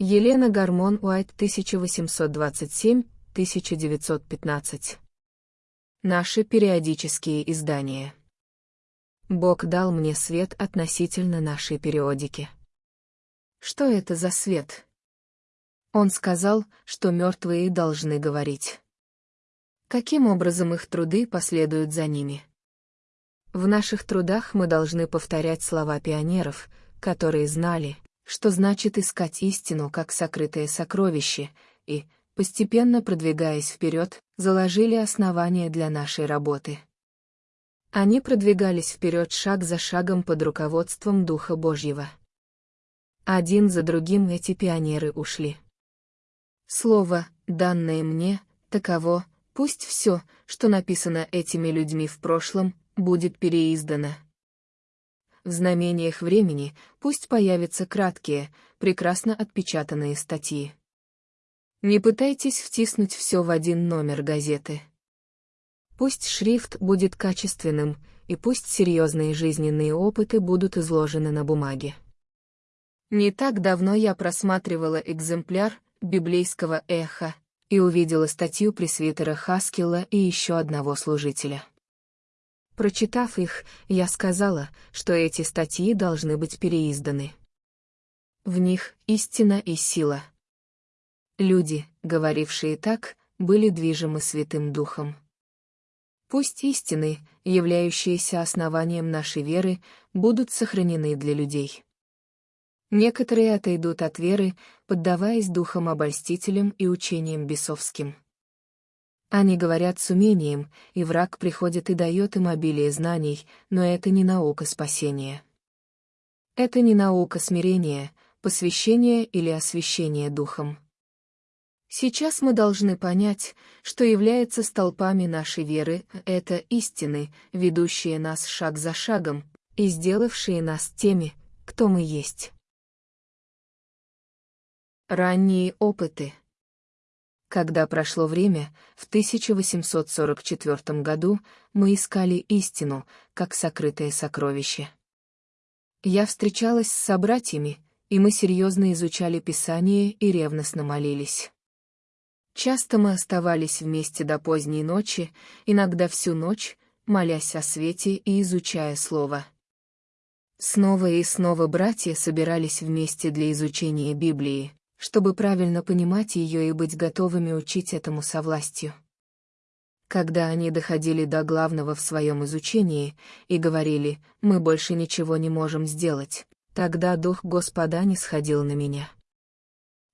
Елена Гармон Уайт 1827-1915. Наши периодические издания. Бог дал мне свет относительно нашей периодики. Что это за свет? Он сказал, что мертвые должны говорить. Каким образом их труды последуют за ними? В наших трудах мы должны повторять слова пионеров, которые знали, что значит искать истину как сокрытое сокровище, и, постепенно продвигаясь вперед, заложили основания для нашей работы. Они продвигались вперед шаг за шагом под руководством Духа Божьего. Один за другим эти пионеры ушли. Слово, данное мне, таково, пусть все, что написано этими людьми в прошлом, будет переиздано. В знамениях времени пусть появятся краткие, прекрасно отпечатанные статьи. Не пытайтесь втиснуть все в один номер газеты. Пусть шрифт будет качественным, и пусть серьезные жизненные опыты будут изложены на бумаге. Не так давно я просматривала экземпляр библейского эха и увидела статью пресвитера Хаскилла и еще одного служителя. Прочитав их, я сказала, что эти статьи должны быть переизданы. В них истина и сила. Люди, говорившие так, были движимы Святым Духом. Пусть истины, являющиеся основанием нашей веры, будут сохранены для людей. Некоторые отойдут от веры, поддаваясь духам обольстителям и учениям бесовским. Они говорят с умением, и враг приходит и дает им обилие знаний, но это не наука спасения. Это не наука смирения, посвящения или освящения духом. Сейчас мы должны понять, что является столпами нашей веры, это истины, ведущие нас шаг за шагом, и сделавшие нас теми, кто мы есть. Ранние опыты Когда прошло время, в 1844 году мы искали истину, как сокрытое сокровище. Я встречалась с собратьями, и мы серьезно изучали Писание и ревностно молились. Часто мы оставались вместе до поздней ночи, иногда всю ночь, молясь о свете и изучая Слово. Снова и снова братья собирались вместе для изучения Библии, чтобы правильно понимать ее и быть готовыми учить этому со властью. Когда они доходили до главного в своем изучении и говорили «мы больше ничего не можем сделать», тогда Дух Господа не сходил на меня.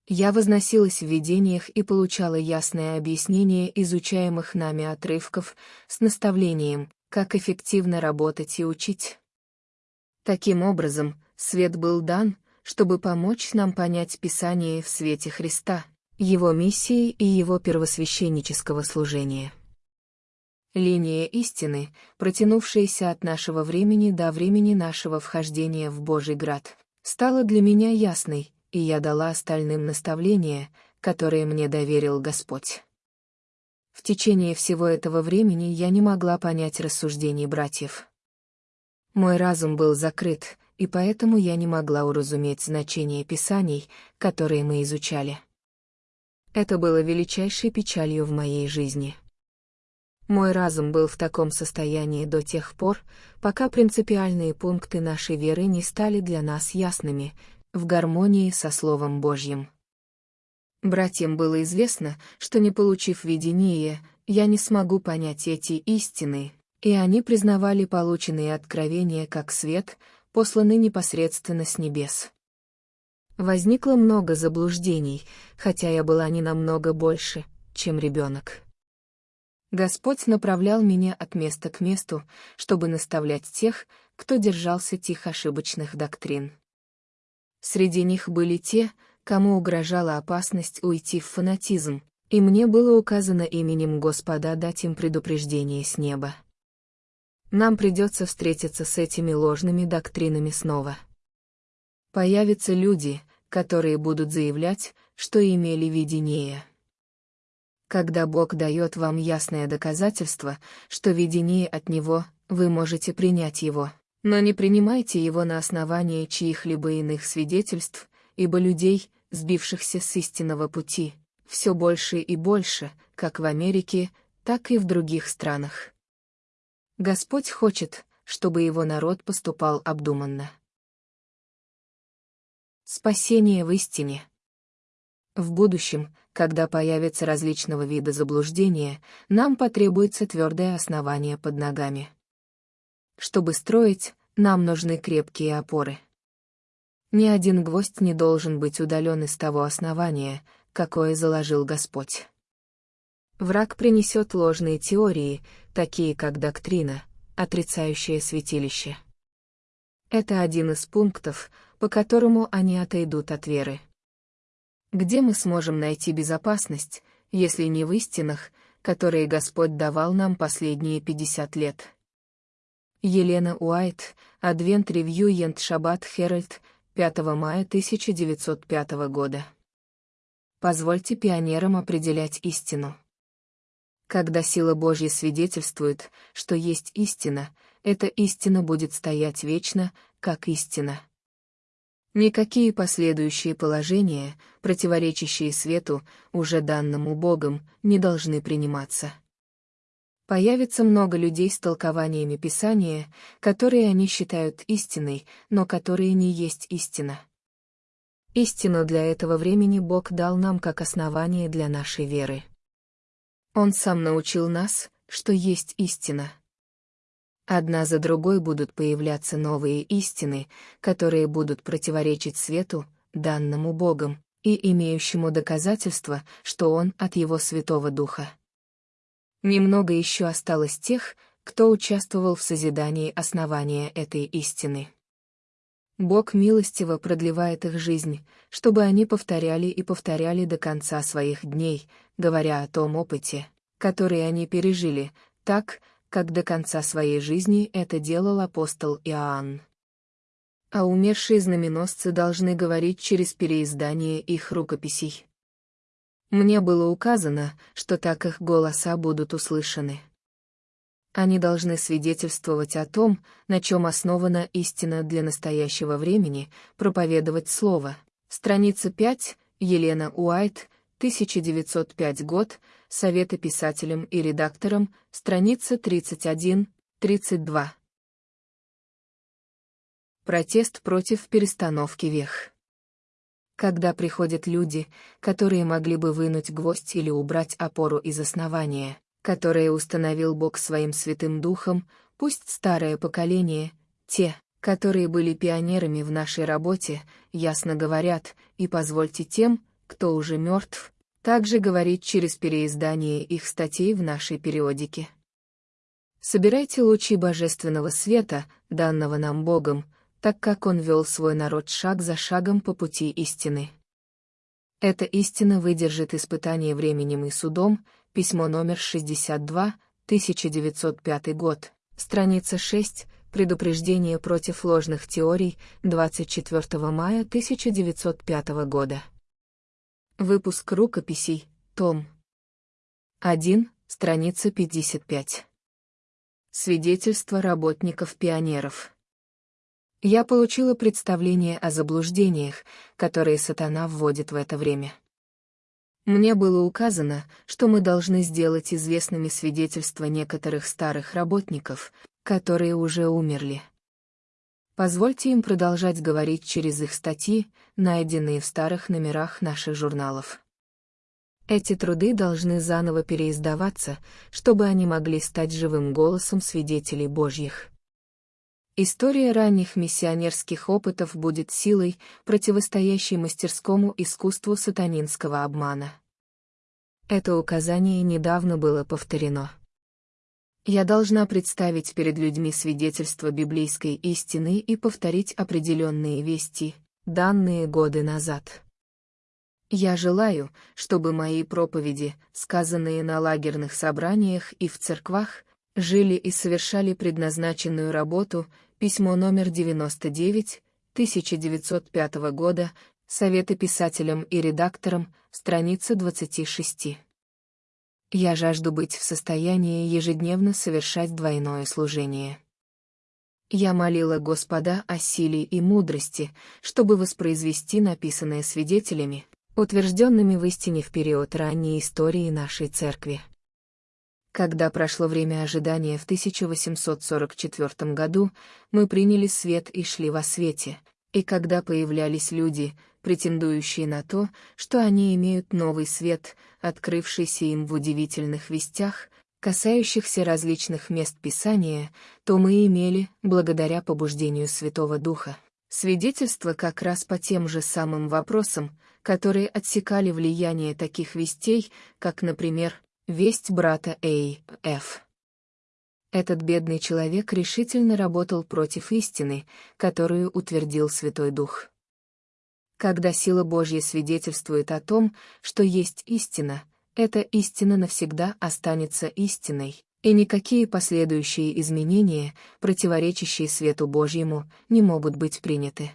Я возносилась в видениях и получала ясное объяснение изучаемых нами отрывков с наставлением, как эффективно работать и учить. Таким образом, свет был дан, чтобы помочь нам понять Писание в свете Христа, Его миссии и Его первосвященнического служения. Линия истины, протянувшаяся от нашего времени до времени нашего вхождения в Божий град, стала для меня ясной, и я дала остальным наставления, которые мне доверил Господь. В течение всего этого времени я не могла понять рассуждений братьев. Мой разум был закрыт, и поэтому я не могла уразуметь значение писаний, которые мы изучали. Это было величайшей печалью в моей жизни. Мой разум был в таком состоянии до тех пор, пока принципиальные пункты нашей веры не стали для нас ясными, в гармонии со Словом Божьим. Братьям было известно, что не получив видение, я не смогу понять эти истины, и они признавали полученные откровения как свет, посланы непосредственно с небес. Возникло много заблуждений, хотя я была не намного больше, чем ребенок. Господь направлял меня от места к месту, чтобы наставлять тех, кто держался тих ошибочных доктрин. Среди них были те, кому угрожала опасность уйти в фанатизм, и мне было указано именем Господа дать им предупреждение с неба. Нам придется встретиться с этими ложными доктринами снова. Появятся люди, которые будут заявлять, что имели видение. Когда Бог дает вам ясное доказательство, что видение от Него, вы можете принять его, но не принимайте его на основании чьих-либо иных свидетельств, ибо людей, сбившихся с истинного пути, все больше и больше, как в Америке, так и в других странах. Господь хочет, чтобы его народ поступал обдуманно. Спасение в истине. В будущем, когда появятся различного вида заблуждения, нам потребуется твердое основание под ногами. Чтобы строить, нам нужны крепкие опоры. Ни один гвоздь не должен быть удален из того основания, какое заложил Господь. Враг принесет ложные теории, такие как доктрина, отрицающая святилище. Это один из пунктов, по которому они отойдут от веры. Где мы сможем найти безопасность, если не в истинах, которые Господь давал нам последние 50 лет? Елена Уайт, Адвент Ревью Ент Шаббат Херальд, 5 мая 1905 года. Позвольте пионерам определять истину. Когда сила Божья свидетельствует, что есть истина, эта истина будет стоять вечно, как истина. Никакие последующие положения, противоречащие свету, уже данному Богом, не должны приниматься. Появится много людей с толкованиями Писания, которые они считают истиной, но которые не есть истина. Истину для этого времени Бог дал нам как основание для нашей веры. Он сам научил нас, что есть истина. Одна за другой будут появляться новые истины, которые будут противоречить свету, данному Богом, и имеющему доказательство, что Он от Его Святого Духа. Немного еще осталось тех, кто участвовал в созидании основания этой истины. Бог милостиво продлевает их жизнь, чтобы они повторяли и повторяли до конца своих дней, говоря о том опыте, который они пережили, так, как до конца своей жизни это делал апостол Иоанн. А умершие знаменосцы должны говорить через переиздание их рукописей. Мне было указано, что так их голоса будут услышаны. Они должны свидетельствовать о том, на чем основана истина для настоящего времени, проповедовать слово. Страница 5, Елена Уайт, 1905 год, Советы писателям и редакторам, страница 31, 32. Протест против перестановки вех. Когда приходят люди, которые могли бы вынуть гвоздь или убрать опору из основания, которое установил Бог своим святым духом, пусть старое поколение, те, которые были пионерами в нашей работе, ясно говорят, и позвольте тем, кто уже мертв, также говорить через переиздание их статей в нашей периодике. Собирайте лучи божественного света, данного нам Богом, так как Он вел свой народ шаг за шагом по пути истины. Эта истина выдержит испытание временем и судом, письмо номер 62, 1905 год, страница 6, предупреждение против ложных теорий, 24 мая 1905 года. Выпуск рукописей, том 1, страница 55. Свидетельство работников-пионеров. Я получила представление о заблуждениях, которые сатана вводит в это время. Мне было указано, что мы должны сделать известными свидетельства некоторых старых работников, которые уже умерли. Позвольте им продолжать говорить через их статьи, найденные в старых номерах наших журналов. Эти труды должны заново переиздаваться, чтобы они могли стать живым голосом свидетелей Божьих. История ранних миссионерских опытов будет силой, противостоящей мастерскому искусству сатанинского обмана. Это указание недавно было повторено. Я должна представить перед людьми свидетельство библейской истины и повторить определенные вести, данные годы назад. Я желаю, чтобы мои проповеди, сказанные на лагерных собраниях и в церквах, жили и совершали предназначенную работу, письмо номер 99, 1905 года, Советы писателям и редакторам, страница 26. Я жажду быть в состоянии ежедневно совершать двойное служение. Я молила Господа о силе и мудрости, чтобы воспроизвести написанное свидетелями, утвержденными в истине в период ранней истории нашей церкви. Когда прошло время ожидания в 1844 году, мы приняли свет и шли во свете, и когда появлялись люди, претендующие на то, что они имеют новый свет, открывшийся им в удивительных вестях, касающихся различных мест Писания, то мы имели, благодаря побуждению Святого Духа, свидетельство как раз по тем же самым вопросам, которые отсекали влияние таких вестей, как, например, весть брата Эй, Ф. Этот бедный человек решительно работал против истины, которую утвердил Святой Дух. Когда сила Божья свидетельствует о том, что есть истина, эта истина навсегда останется истиной, и никакие последующие изменения, противоречащие свету Божьему, не могут быть приняты.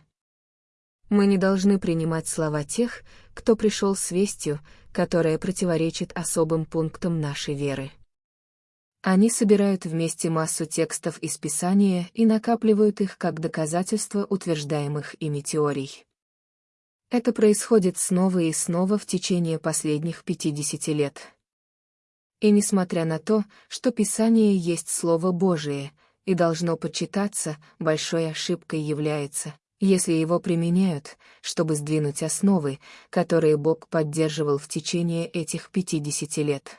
Мы не должны принимать слова тех, кто пришел с вестью, которая противоречит особым пунктам нашей веры. Они собирают вместе массу текстов из Писания и накапливают их как доказательства утверждаемых ими теорий. Это происходит снова и снова в течение последних 50 лет. И несмотря на то, что Писание есть Слово Божие и должно почитаться, большой ошибкой является, если его применяют, чтобы сдвинуть основы, которые Бог поддерживал в течение этих 50 лет.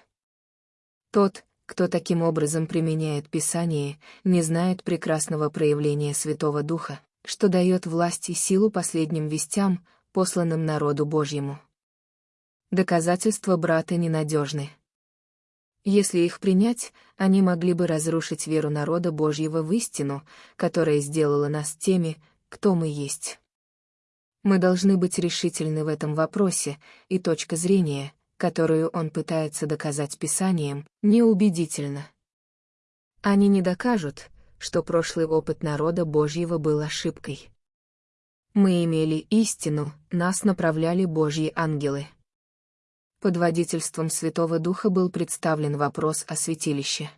Тот, кто таким образом применяет Писание, не знает прекрасного проявления Святого Духа, что дает власть и силу последним вестям, посланным народу Божьему. Доказательства брата ненадежны. Если их принять, они могли бы разрушить веру народа Божьего в истину, которая сделала нас теми, кто мы есть. Мы должны быть решительны в этом вопросе, и точка зрения, которую он пытается доказать Писанием, неубедительна. Они не докажут, что прошлый опыт народа Божьего был ошибкой. Мы имели истину, нас направляли Божьи ангелы. Под водительством Святого Духа был представлен вопрос о святилище.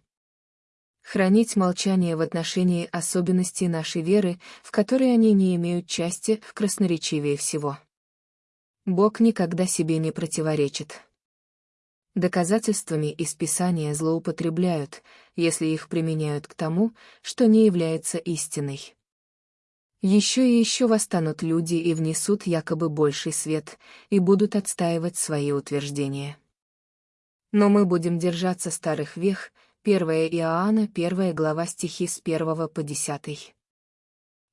Хранить молчание в отношении особенностей нашей веры, в которой они не имеют части, в красноречивее всего. Бог никогда себе не противоречит. Доказательствами из Писания злоупотребляют, если их применяют к тому, что не является истиной. Еще и еще восстанут люди и внесут якобы больший свет, и будут отстаивать свои утверждения. Но мы будем держаться старых вех, 1 Иоанна, 1 глава стихи с 1 по 10.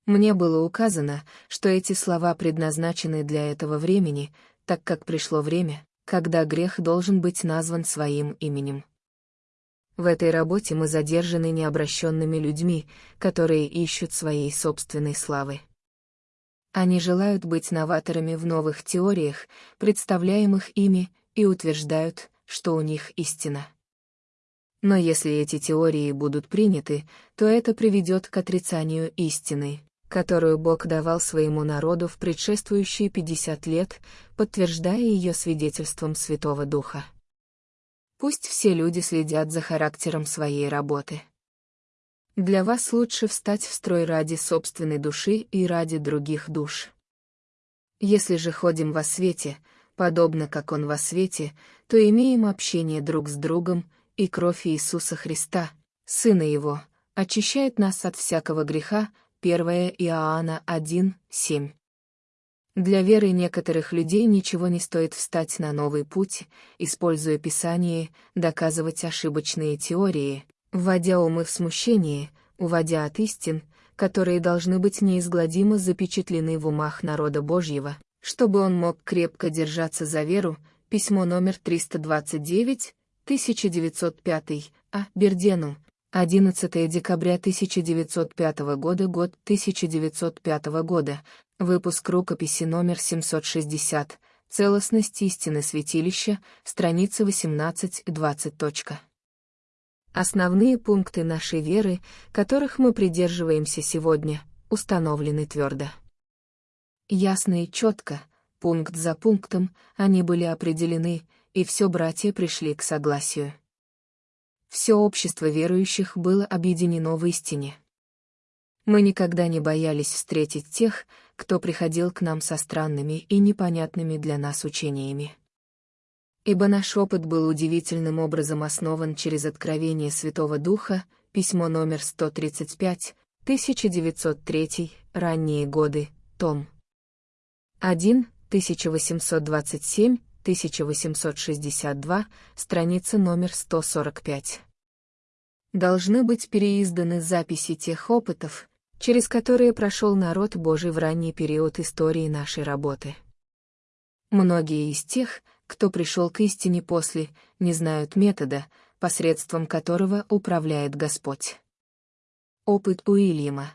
Мне было указано, что эти слова предназначены для этого времени, так как пришло время, когда грех должен быть назван своим именем. В этой работе мы задержаны необращенными людьми, которые ищут своей собственной славы. Они желают быть новаторами в новых теориях, представляемых ими, и утверждают, что у них истина. Но если эти теории будут приняты, то это приведет к отрицанию истины, которую Бог давал своему народу в предшествующие 50 лет, подтверждая ее свидетельством Святого Духа. Пусть все люди следят за характером своей работы. Для вас лучше встать в строй ради собственной души и ради других душ. Если же ходим во свете, подобно как Он во свете, то имеем общение друг с другом, и кровь Иисуса Христа, Сына Его, очищает нас от всякого греха, 1 Иоанна 1, 7. Для веры некоторых людей ничего не стоит встать на новый путь, используя Писание, доказывать ошибочные теории, вводя умы в смущение, уводя от истин, которые должны быть неизгладимо запечатлены в умах народа Божьего, чтобы он мог крепко держаться за веру, письмо номер 329, 1905, А. Бердену, 11 декабря 1905 года, год 1905 года, Выпуск рукописи номер 760. Целостность истины святилища, страница 18-20. Основные пункты нашей веры, которых мы придерживаемся сегодня, установлены твердо. Ясно и четко, пункт за пунктом, они были определены, и все братья пришли к согласию. Все общество верующих было объединено в истине. Мы никогда не боялись встретить тех, кто приходил к нам со странными и непонятными для нас учениями. Ибо наш опыт был удивительным образом основан через откровение Святого Духа, письмо номер 135, 1903, ранние годы, том 1, 1827, 1862, страница номер 145. Должны быть переизданы записи тех опытов, через которые прошел народ Божий в ранний период истории нашей работы. Многие из тех, кто пришел к истине после, не знают метода, посредством которого управляет Господь. Опыт Уильяма.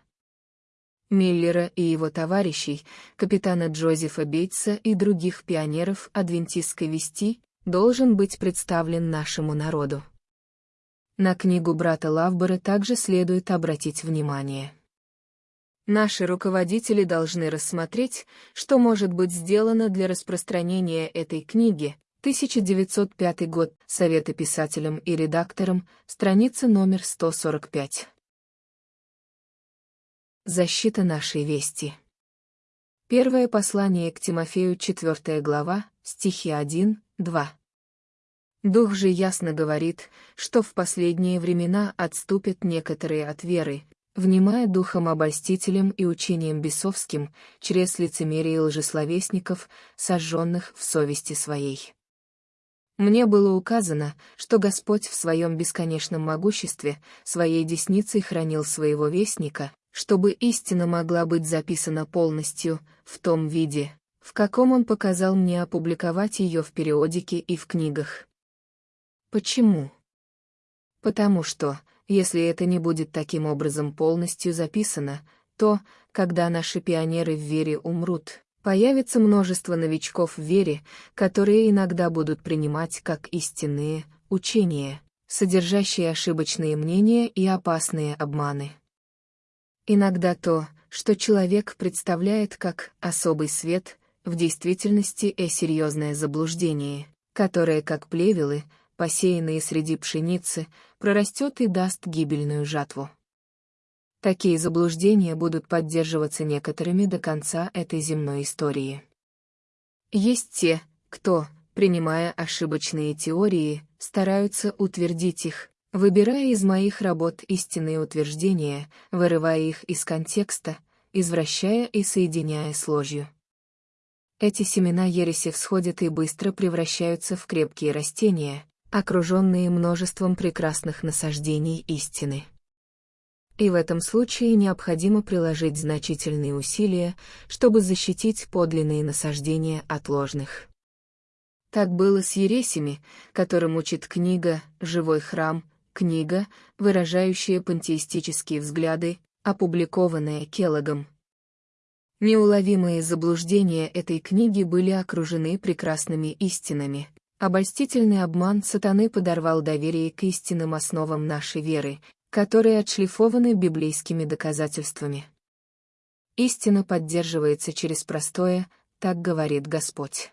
Миллера и его товарищей, капитана Джозефа Бейтса и других пионеров адвентистской вести, должен быть представлен нашему народу. На книгу брата Лавбора также следует обратить внимание. Наши руководители должны рассмотреть, что может быть сделано для распространения этой книги. 1905 год. Советы писателям и редакторам. Страница номер 145. Защита нашей вести. Первое послание к Тимофею, 4 глава, стихи 1, 2. Дух же ясно говорит, что в последние времена отступят некоторые от веры, внимая духом обольстителем и учением бесовским, через лицемерие лжесловесников, сожженных в совести своей. Мне было указано, что Господь в своем бесконечном могуществе, своей десницей хранил своего вестника, чтобы истина могла быть записана полностью, в том виде, в каком он показал мне опубликовать ее в периодике и в книгах. Почему? Потому что, если это не будет таким образом полностью записано, то, когда наши пионеры в вере умрут, появится множество новичков в вере, которые иногда будут принимать как истинные учения, содержащие ошибочные мнения и опасные обманы. Иногда то, что человек представляет как особый свет, в действительности э серьезное заблуждение, которое, как плевелы, посеянные среди пшеницы, прорастет и даст гибельную жатву. Такие заблуждения будут поддерживаться некоторыми до конца этой земной истории. Есть те, кто, принимая ошибочные теории, стараются утвердить их, выбирая из моих работ истинные утверждения, вырывая их из контекста, извращая и соединяя с ложью. Эти семена ереси всходят и быстро превращаются в крепкие растения, окруженные множеством прекрасных насаждений истины. И в этом случае необходимо приложить значительные усилия, чтобы защитить подлинные насаждения от ложных. Так было с ересями, которым учит книга «Живой храм», книга, выражающая пантеистические взгляды, опубликованная Келлогом. Неуловимые заблуждения этой книги были окружены прекрасными истинами, Обольстительный обман сатаны подорвал доверие к истинным основам нашей веры, которые отшлифованы библейскими доказательствами. Истина поддерживается через простое, так говорит Господь.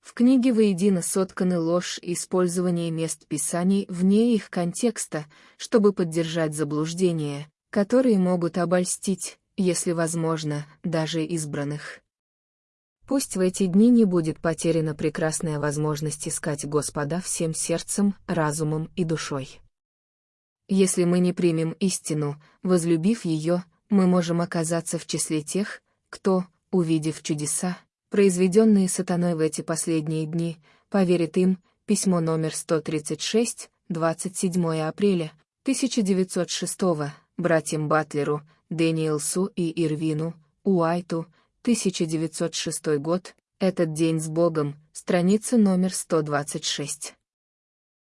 В книге воедино сотканы ложь и использование мест Писаний вне их контекста, чтобы поддержать заблуждения, которые могут обольстить, если возможно, даже избранных. Пусть в эти дни не будет потеряна прекрасная возможность искать Господа всем сердцем, разумом и душой. Если мы не примем истину, возлюбив ее, мы можем оказаться в числе тех, кто, увидев чудеса, произведенные сатаной в эти последние дни, поверит им, письмо номер 136, 27 апреля 1906 братьям Батлеру, Дэниелсу и Ирвину, Уайту, 1906 год, этот день с Богом, страница номер 126.